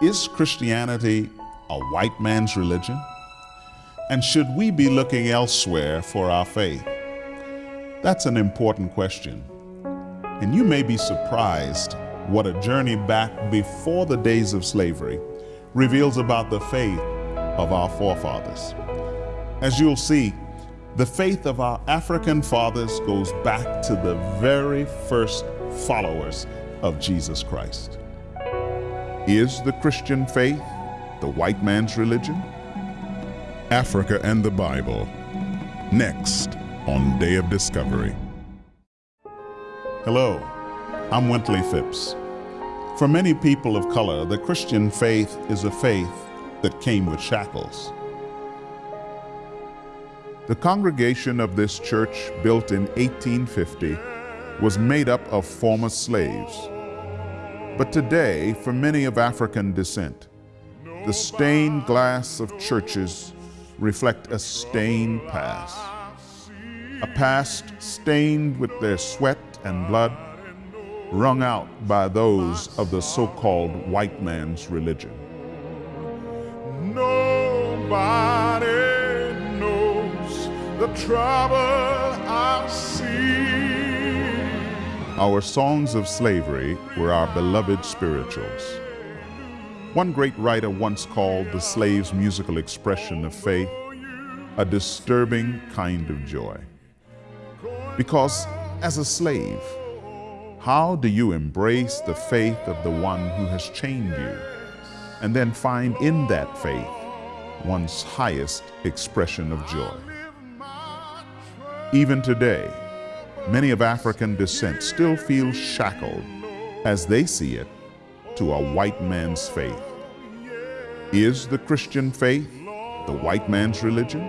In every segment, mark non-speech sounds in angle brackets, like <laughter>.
Is Christianity a white man's religion? And should we be looking elsewhere for our faith? That's an important question. And you may be surprised what a journey back before the days of slavery reveals about the faith of our forefathers. As you'll see, the faith of our African fathers goes back to the very first followers of Jesus Christ. Is the Christian faith the white man's religion? Africa and the Bible. Next on Day of Discovery. Hello, I'm Wintley Phipps. For many people of color, the Christian faith is a faith that came with shackles. The congregation of this church, built in 1850, was made up of former slaves. But today, for many of African descent, the stained glass of churches reflect a stained past. A past stained with their sweat and blood, wrung out by those of the so-called white man's religion. Nobody knows the trouble I see. Our songs of slavery were our beloved spirituals. One great writer once called the slave's musical expression of faith a disturbing kind of joy. Because as a slave, how do you embrace the faith of the one who has chained you and then find in that faith one's highest expression of joy? Even today, many of African descent still feel shackled as they see it to a white man's faith. Is the Christian faith the white man's religion?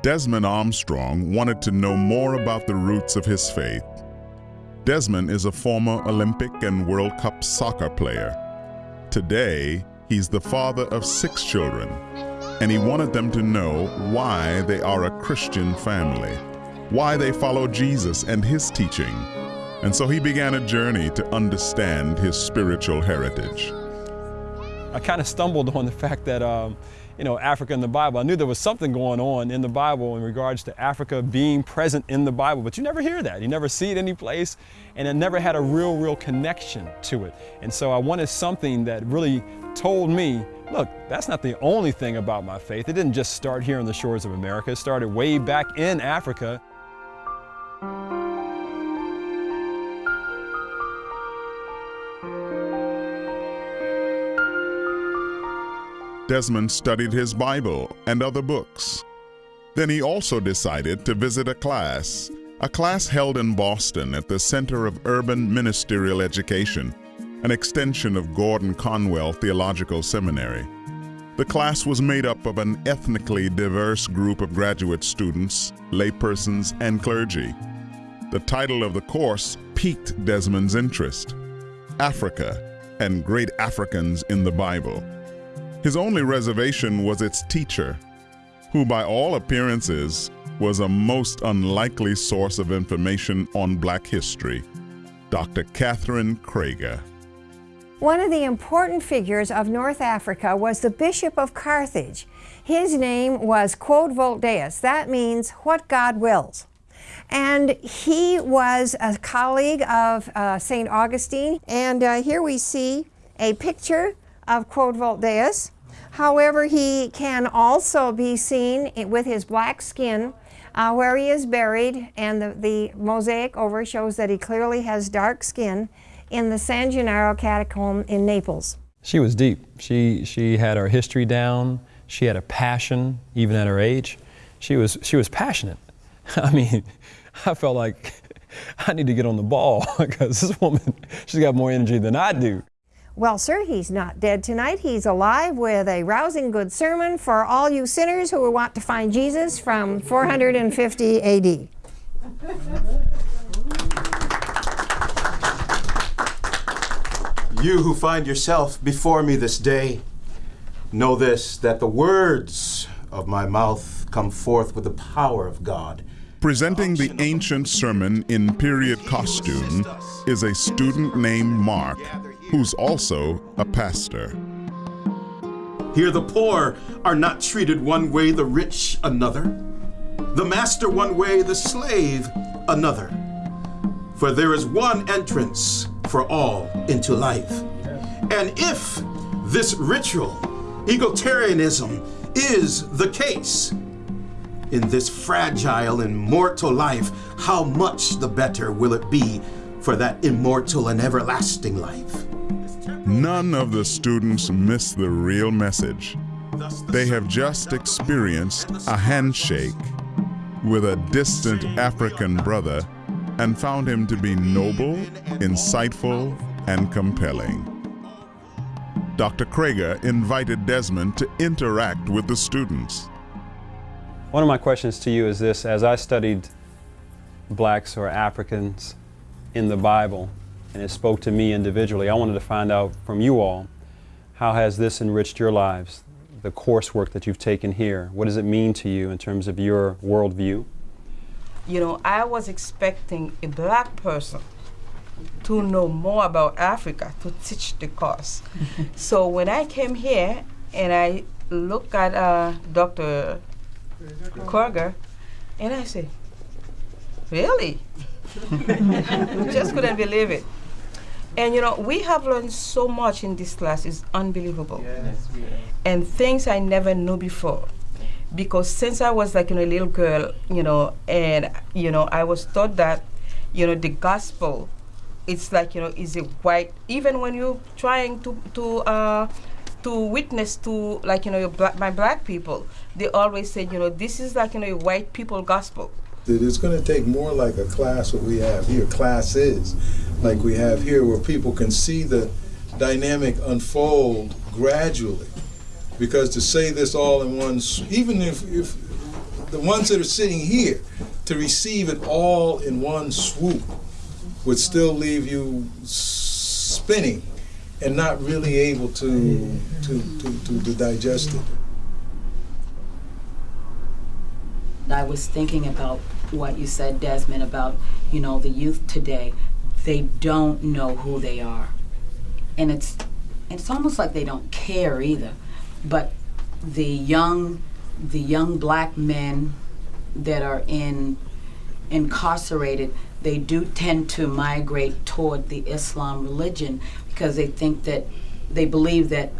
Desmond Armstrong wanted to know more about the roots of his faith. Desmond is a former Olympic and World Cup soccer player. Today, he's the father of six children, and he wanted them to know why they are a Christian family, why they follow Jesus and his teaching. And so he began a journey to understand his spiritual heritage. I kind of stumbled <laughs> on the fact that um, you know, Africa in the Bible. I knew there was something going on in the Bible in regards to Africa being present in the Bible, but you never hear that. You never see it any place, and it never had a real, real connection to it. And so I wanted something that really told me, look, that's not the only thing about my faith. It didn't just start here on the shores of America. It started way back in Africa. Desmond studied his Bible and other books. Then he also decided to visit a class, a class held in Boston at the Center of Urban Ministerial Education, an extension of Gordon Conwell Theological Seminary. The class was made up of an ethnically diverse group of graduate students, laypersons, and clergy. The title of the course piqued Desmond's interest, Africa and Great Africans in the Bible. His only reservation was its teacher, who by all appearances was a most unlikely source of information on black history, Dr. Catherine Kroeger. One of the important figures of North Africa was the Bishop of Carthage. His name was Quod Vult Deus. That means what God wills. And he was a colleague of uh, St. Augustine. And uh, here we see a picture of Quod Vult Deus. However, he can also be seen with his black skin uh, where he is buried, and the, the mosaic over shows that he clearly has dark skin in the San Gennaro catacomb in Naples. She was deep. She, she had her history down. She had a passion, even at her age. She was, she was passionate. <laughs> I mean, I felt like <laughs> I need to get on the ball <laughs> because this woman, she's got more energy than I do. Well, sir, he's not dead tonight. He's alive with a rousing good sermon for all you sinners who want to find Jesus from 450 AD. You who find yourself before me this day, know this that the words of my mouth come forth with the power of God, Presenting the ancient sermon in period costume is a student named Mark, who's also a pastor. Here the poor are not treated one way, the rich another. The master one way, the slave another. For there is one entrance for all into life. And if this ritual, egalitarianism, is the case, in this fragile and mortal life, how much the better will it be for that immortal and everlasting life? None of the students miss the real message. They have just experienced a handshake with a distant African brother and found him to be noble, insightful, and compelling. Dr. Kroeger invited Desmond to interact with the students. One of my questions to you is this as I studied blacks or Africans in the Bible, and it spoke to me individually, I wanted to find out from you all how has this enriched your lives, the coursework that you've taken here? What does it mean to you in terms of your worldview? You know, I was expecting a black person to know more about Africa to teach the course. <laughs> so when I came here and I looked at uh, Dr. Kroeger, and I said, Really? Just couldn't believe it. And you know, we have learned so much in this class, it's unbelievable. Yes. And things I never knew before. Because since I was like you know, a little girl, you know, and you know, I was taught that, you know, the gospel, it's like, you know, is a white even when you're trying to to uh to witness to like you know your black, my black people they always say you know this is like you know a white people gospel. It's going to take more like a class what we have here. Classes like we have here where people can see the dynamic unfold gradually because to say this all in one even if, if the ones that are sitting here to receive it all in one swoop would still leave you spinning and not really able to, to, to, to, to digest it. I was thinking about what you said, Desmond, about, you know, the youth today. They don't know who they are. And it's it's almost like they don't care either. But the young the young black men that are in incarcerated, they do tend to migrate toward the Islam religion because they think that they believe that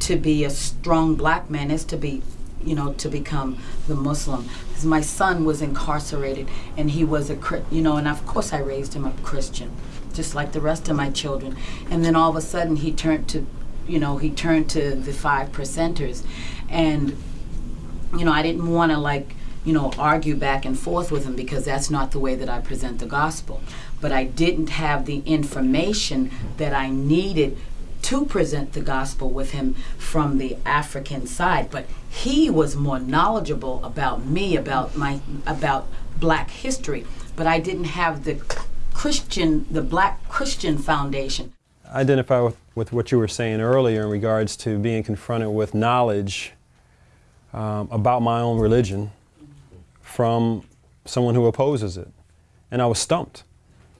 to be a strong black man is to be you know to become the muslim. Because my son was incarcerated and he was a you know and of course i raised him up christian just like the rest of my children. And then all of a sudden he turned to you know he turned to the five percenters and you know i didn't want to like you know argue back and forth with him because that's not the way that i present the gospel but I didn't have the information that I needed to present the gospel with him from the African side. But he was more knowledgeable about me, about my about black history. But I didn't have the Christian, the black Christian foundation. I identify with, with what you were saying earlier in regards to being confronted with knowledge um, about my own religion from someone who opposes it. And I was stumped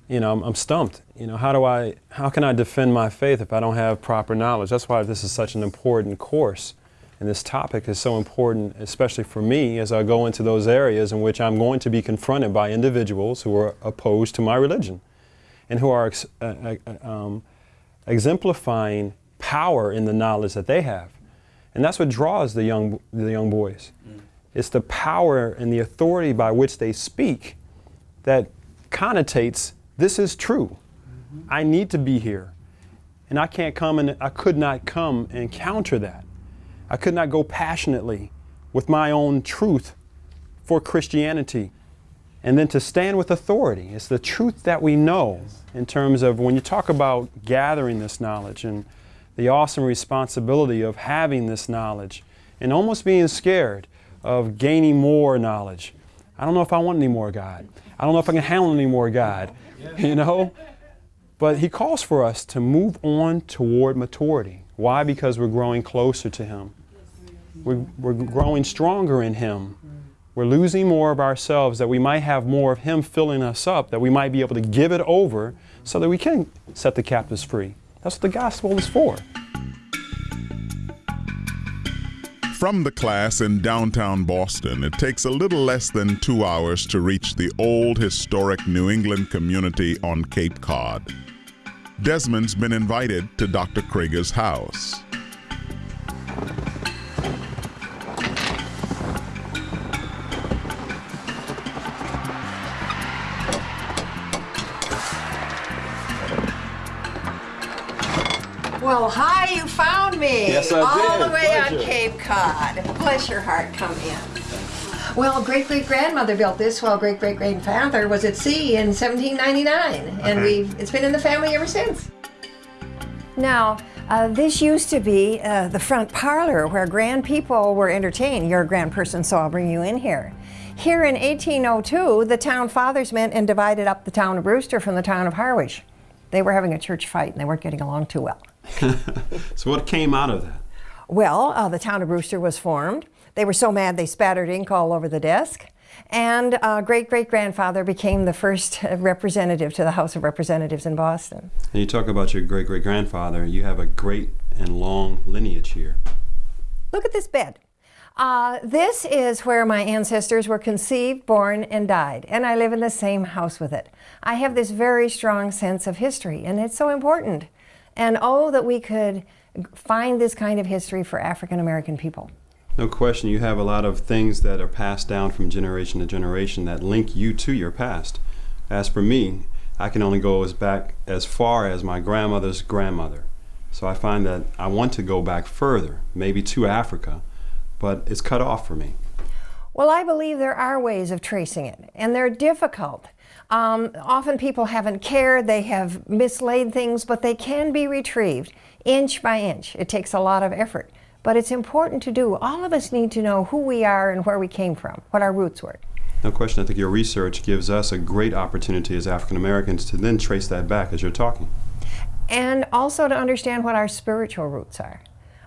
you know, I'm, I'm, stumped. You know, how do I, how can I defend my faith if I don't have proper knowledge? That's why this is such an important course. And this topic is so important, especially for me, as I go into those areas in which I'm going to be confronted by individuals who are opposed to my religion and who are uh, uh, uh, um, exemplifying power in the knowledge that they have. And that's what draws the young, the young boys. Mm. It's the power and the authority by which they speak that connotates this is true. Mm-hmm. I need to be here. And I can't come and I could not come and counter that. I could not go passionately with my own truth for Christianity. And then to stand with authority. It's the truth that we know in terms of when you talk about gathering this knowledge and the awesome responsibility of having this knowledge and almost being scared of gaining more knowledge. I don't know if I want any more, God. I don't know if I can handle any more, God. <laughs> you know? But he calls for us to move on toward maturity. Why? Because we're growing closer to him. We're, we're growing stronger in him. We're losing more of ourselves that we might have more of Him filling us up, that we might be able to give it over so that we can set the captives free. That's what the gospel is for. From the class in downtown Boston, it takes a little less than two hours to reach the old historic New England community on Cape Cod. Desmond's been invited to Dr. Kroeger's house. Yes, I All did. the way on Cape Cod. Bless your heart, come in. Well, great great grandmother built this while great great grandfather was at sea in 1799, and we've it's been in the family ever since. Now, uh, this used to be uh, the front parlor where grand people were entertained. You're a grand person, so I'll bring you in here. Here in 1802, the town fathers met and divided up the town of Brewster from the town of Harwich. They were having a church fight and they weren't getting along too well. <laughs> So, what came out of that? Well, uh, the town of Brewster was formed. They were so mad they spattered ink all over the desk. And uh, great great grandfather became the first representative to the House of Representatives in Boston. And you talk about your great great grandfather, you have a great and long lineage here. Look at this bed. Uh, this is where my ancestors were conceived, born, and died, and I live in the same house with it. I have this very strong sense of history, and it's so important. And oh, that we could find this kind of history for African American people. No question, you have a lot of things that are passed down from generation to generation that link you to your past. As for me, I can only go as back as far as my grandmother's grandmother. So I find that I want to go back further, maybe to Africa, but it's cut off for me. Well, I believe there are ways of tracing it, and they're difficult. Um, often people haven't cared, they have mislaid things, but they can be retrieved inch by inch. It takes a lot of effort, but it's important to do. All of us need to know who we are and where we came from, what our roots were. No question, I think your research gives us a great opportunity as African Americans to then trace that back as you're talking. And also to understand what our spiritual roots are.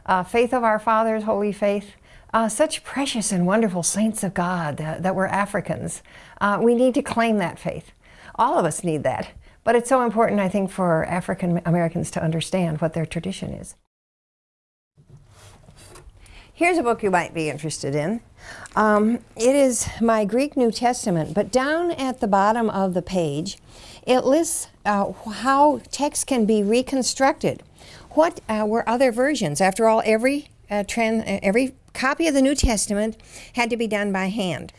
Uh, faith of our fathers, holy faith, uh, such precious and wonderful saints of God that, that were Africans. Uh, we need to claim that faith. All of us need that. But it's so important, I think, for African Americans to understand what their tradition is. Here's a book you might be interested in. Um, it is my Greek New Testament, but down at the bottom of the page, it lists uh, how text can be reconstructed. What uh, were other versions? After all, every uh, uh, every copy of the New Testament had to be done by hand.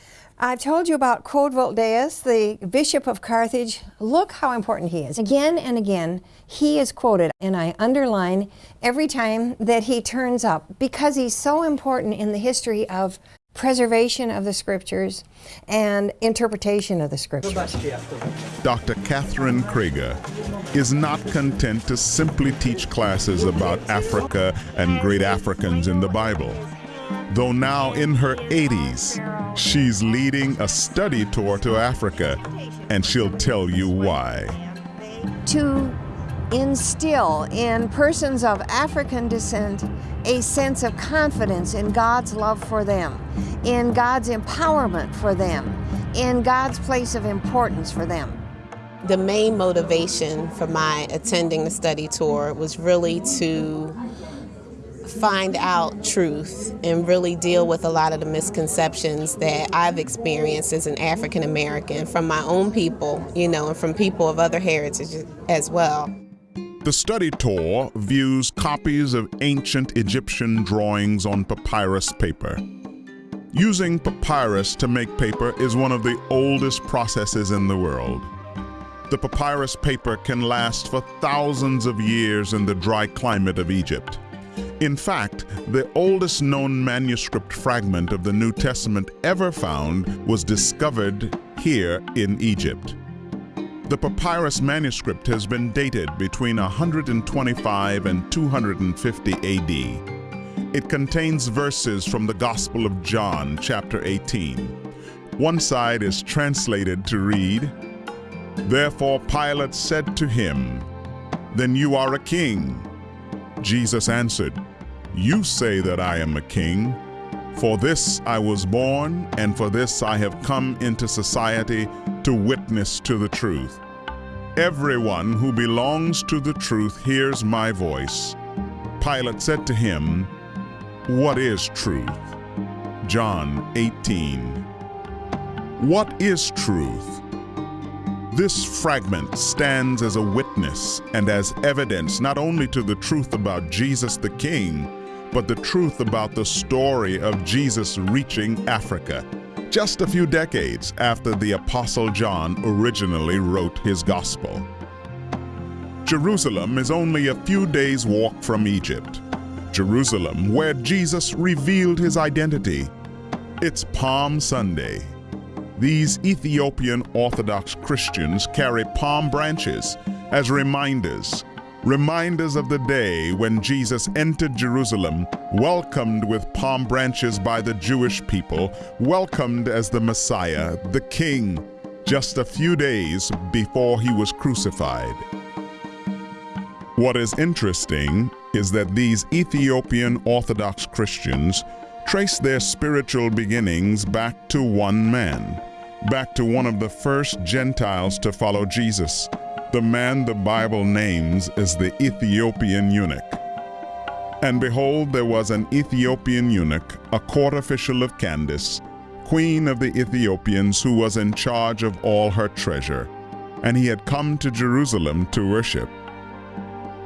I've told you about Quod Vult Deus, the Bishop of Carthage. Look how important he is. Again and again, he is quoted, and I underline every time that he turns up because he's so important in the history of preservation of the scriptures and interpretation of the scriptures. Dr. Catherine Kroeger is not content to simply teach classes about Africa and great Africans in the Bible. Though now in her 80s, she's leading a study tour to Africa, and she'll tell you why. to instill in persons of African descent a sense of confidence in God's love for them, in God's empowerment for them, in God's place of importance for them. The main motivation for my attending the study tour was really to find out truth and really deal with a lot of the misconceptions that I've experienced as an African American from my own people, you know, and from people of other heritages as well. The study tour views copies of ancient Egyptian drawings on papyrus paper. Using papyrus to make paper is one of the oldest processes in the world. The papyrus paper can last for thousands of years in the dry climate of Egypt. In fact, the oldest known manuscript fragment of the New Testament ever found was discovered here in Egypt. The papyrus manuscript has been dated between 125 and 250 AD. It contains verses from the Gospel of John, chapter 18. One side is translated to read, Therefore Pilate said to him, Then you are a king. Jesus answered, You say that I am a king. For this I was born, and for this I have come into society to witness to the truth. Everyone who belongs to the truth hears my voice. Pilate said to him, What is truth? John 18. What is truth? This fragment stands as a witness and as evidence not only to the truth about Jesus the King, but the truth about the story of Jesus reaching Africa, just a few decades after the Apostle John originally wrote his gospel. Jerusalem is only a few days' walk from Egypt. Jerusalem, where Jesus revealed his identity. It's Palm Sunday, these Ethiopian Orthodox Christians carry palm branches as reminders, reminders of the day when Jesus entered Jerusalem, welcomed with palm branches by the Jewish people, welcomed as the Messiah, the King, just a few days before he was crucified. What is interesting is that these Ethiopian Orthodox Christians trace their spiritual beginnings back to one man, back to one of the first Gentiles to follow Jesus, the man the Bible names is the Ethiopian eunuch. And behold, there was an Ethiopian eunuch, a court official of Candace, queen of the Ethiopians, who was in charge of all her treasure, and he had come to Jerusalem to worship.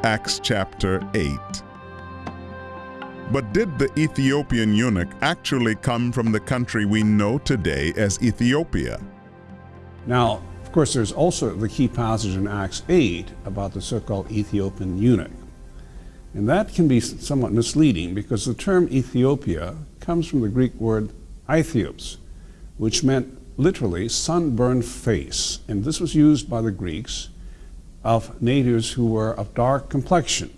Acts chapter 8. But did the Ethiopian eunuch actually come from the country we know today as Ethiopia? Now, course, there's also the key passage in Acts 8 about the so called Ethiopian eunuch. And that can be somewhat misleading because the term Ethiopia comes from the Greek word Aethios, which meant literally sunburned face. And this was used by the Greeks of natives who were of dark complexion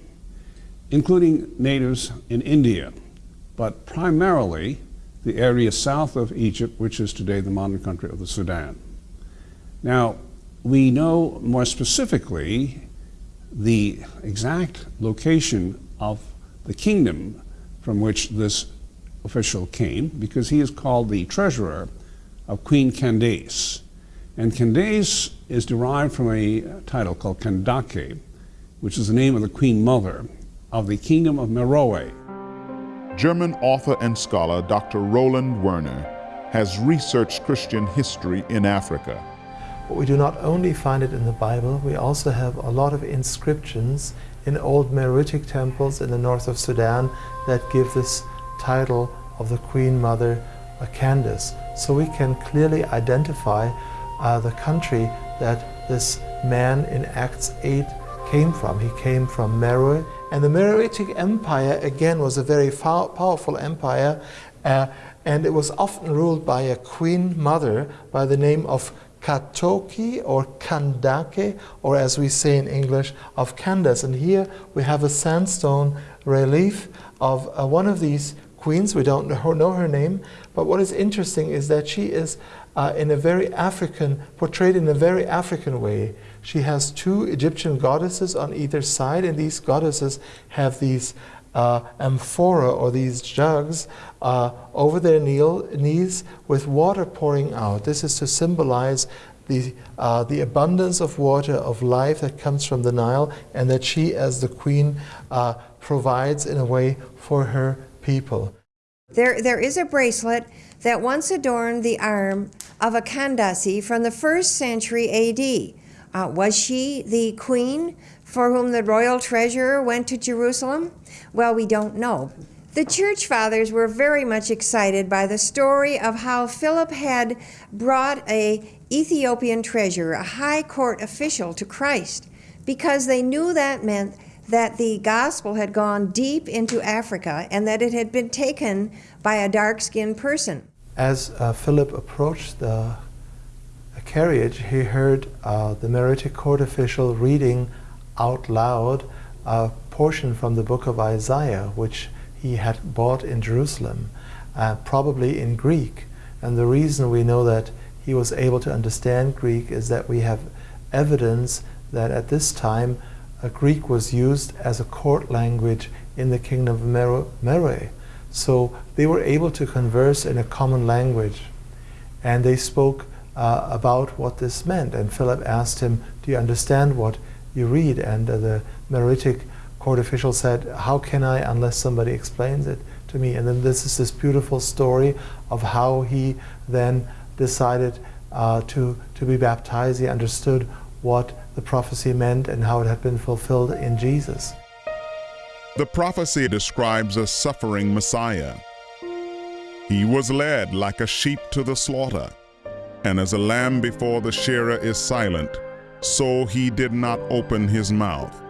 including natives in India, but primarily the area south of Egypt, which is today the modern country of the Sudan. Now, we know more specifically the exact location of the kingdom from which this official came because he is called the treasurer of Queen Candace. And Candace is derived from a title called Kandake, which is the name of the queen mother of the Kingdom of Meroe. German author and scholar Dr. Roland Werner has researched Christian history in Africa. But we do not only find it in the Bible, we also have a lot of inscriptions in old Meroitic temples in the north of Sudan that give this title of the Queen Mother Candace. So we can clearly identify uh, the country that this man in Acts 8 came from. He came from Meroe and the Meroitic Empire, again, was a very powerful empire, uh, and it was often ruled by a queen mother by the name of Katoki or Kandake, or as we say in English, of Candace. And here we have a sandstone relief of uh, one of these queens. We don't know her name, but what is interesting is that she is uh, in a very African, portrayed in a very African way. She has two Egyptian goddesses on either side, and these goddesses have these uh, amphora or these jugs uh, over their kneel, knees with water pouring out. This is to symbolize the, uh, the abundance of water, of life that comes from the Nile, and that she, as the queen, uh, provides in a way for her people. There, there is a bracelet that once adorned the arm of a Kandasi from the first century AD. Uh, was she the queen for whom the royal treasurer went to Jerusalem? Well, we don't know. The church fathers were very much excited by the story of how Philip had brought a Ethiopian treasurer, a high court official, to Christ, because they knew that meant that the gospel had gone deep into Africa and that it had been taken by a dark skinned person. As uh, Philip approached the carriage, he heard uh, the Meroitic court official reading out loud a portion from the book of Isaiah, which he had bought in Jerusalem, uh, probably in Greek. And the reason we know that he was able to understand Greek is that we have evidence that at this time uh, Greek was used as a court language in the kingdom of Meroe. So they were able to converse in a common language. And they spoke uh, about what this meant. And Philip asked him, Do you understand what you read? And uh, the Meroitic court official said, How can I unless somebody explains it to me? And then this is this beautiful story of how he then decided uh, to, to be baptized. He understood what the prophecy meant and how it had been fulfilled in Jesus. The prophecy describes a suffering Messiah. He was led like a sheep to the slaughter, and as a lamb before the shearer is silent, so he did not open his mouth.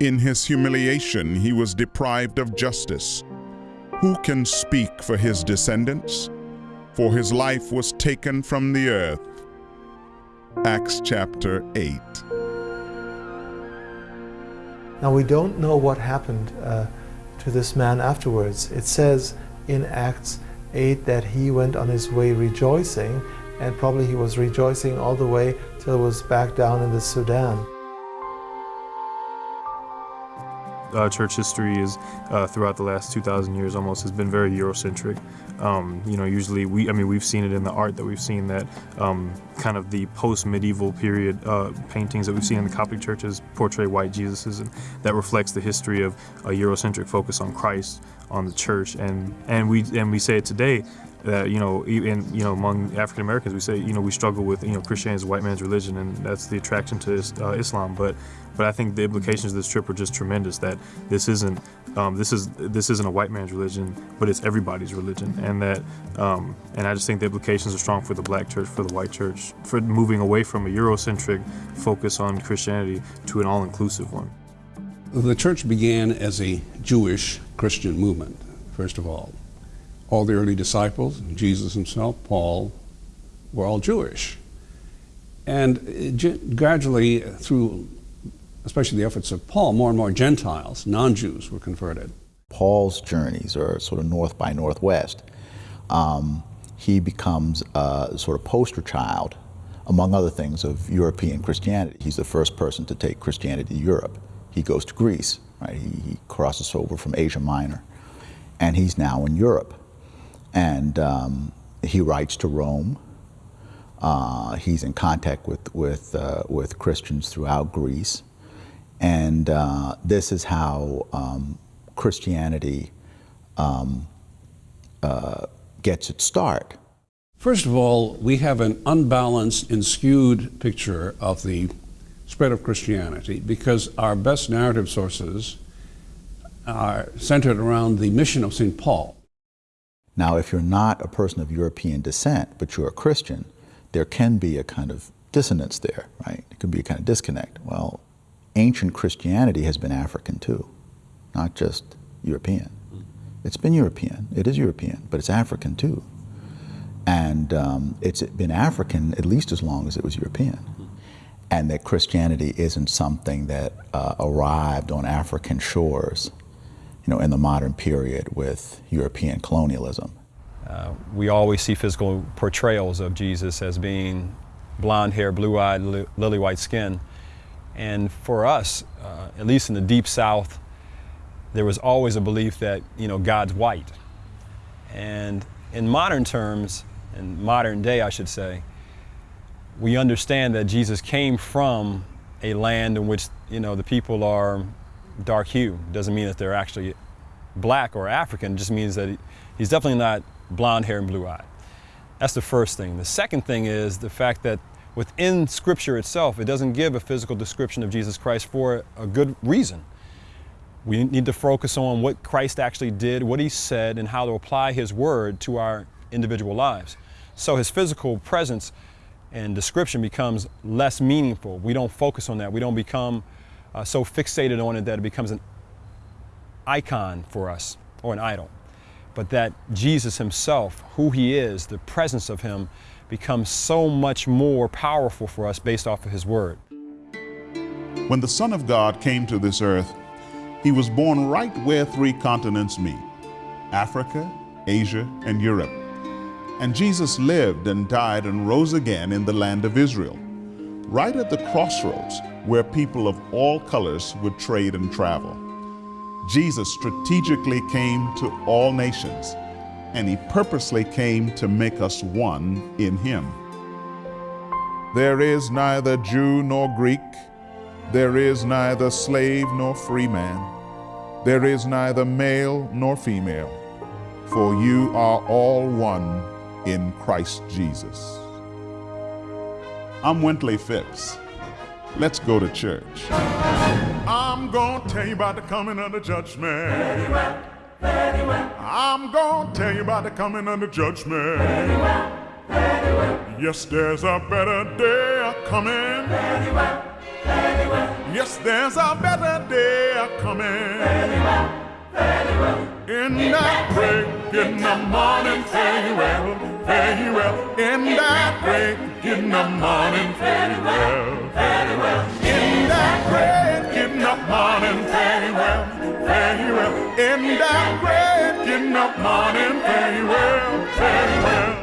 In his humiliation he was deprived of justice. Who can speak for his descendants? For his life was taken from the earth. Acts chapter 8. Now we don't know what happened uh, to this man afterwards. It says in Acts 8 that he went on his way rejoicing, and probably he was rejoicing all the way till he was back down in the Sudan. Uh, church history is uh, throughout the last 2,000 years almost has been very Eurocentric. Um, you know, usually we, I mean, we've seen it in the art that we've seen that um, kind of the post-medieval period uh, paintings that we've seen in the Coptic churches portray white Jesuses, and that reflects the history of a Eurocentric focus on Christ, on the church, and and we and we say it today that you know even you know among African Americans we say you know we struggle with you know Christianity is a white man's religion and that's the attraction to uh, Islam. But but I think the implications of this trip are just tremendous that this isn't um, this is this isn't a white man's religion but it's everybody's religion. And that um, and I just think the implications are strong for the black church for the white church for moving away from a Eurocentric focus on Christianity to an all-inclusive one. The church began as a Jewish Christian movement first of all all the early disciples, Jesus himself, Paul, were all Jewish. And gradually, through especially the efforts of Paul, more and more Gentiles, non Jews, were converted. Paul's journeys are sort of north by northwest. Um, he becomes a sort of poster child, among other things, of European Christianity. He's the first person to take Christianity to Europe. He goes to Greece, right? He, he crosses over from Asia Minor, and he's now in Europe and um, he writes to Rome. Uh, he's in contact with with uh, with Christians throughout Greece, and uh, this is how um, Christianity um, uh, gets its start. First of all, we have an unbalanced and skewed picture of the spread of Christianity because our best narrative sources are centered around the mission of St. Paul. Now, if you're not a person of European descent, but you're a Christian, there can be a kind of dissonance there, right? It can be a kind of disconnect. Well, ancient Christianity has been African too, not just European. It's been European, it is European, but it's African too. And um, it's been African at least as long as it was European. And that Christianity isn't something that uh, arrived on African shores you know, in the modern period with European colonialism. Uh, we always see physical portrayals of Jesus as being blonde hair, blue-eyed, li lily-white skin. And for us, uh, at least in the deep south, there was always a belief that, you know, God's white. And in modern terms, in modern day, I should say, we understand that Jesus came from a land in which, you know, the people are dark hue. Doesn't mean that they're actually black or African, it just means that he, he's definitely not blonde hair and blue eyed. That's the first thing. The second thing is the fact that within Scripture itself, it doesn't give a physical description of Jesus Christ for a good reason. We need to focus on what Christ actually did, what he said, and how to apply his word to our individual lives. So his physical presence and description becomes less meaningful. We don't focus on that. We don't become uh, so fixated on it that it becomes an icon for us or an idol. But that Jesus himself, who he is, the presence of him, becomes so much more powerful for us based off of his word. When the Son of God came to this earth, he was born right where three continents meet Africa, Asia, and Europe. And Jesus lived and died and rose again in the land of Israel, right at the crossroads where people of all colors would trade and travel. Jesus strategically came to all nations, and he purposely came to make us one in him. There is neither Jew nor Greek, there is neither slave nor free man, there is neither male nor female, for you are all one in Christ Jesus. I'm Wintley Phipps. Let's go to church. I'm gonna tell you about the coming of the judgment. Very well, very well. I'm gonna tell you about the coming of the judgment. Very well, very well. Yes, there's a better day coming. Very well, very well. Yes, there's a better day coming. Very well, very well. In that break in the morning, very well, very well. In that break in the morning, very well, very well. In that break in the morning, very well, very well. In that break in the morning, very well.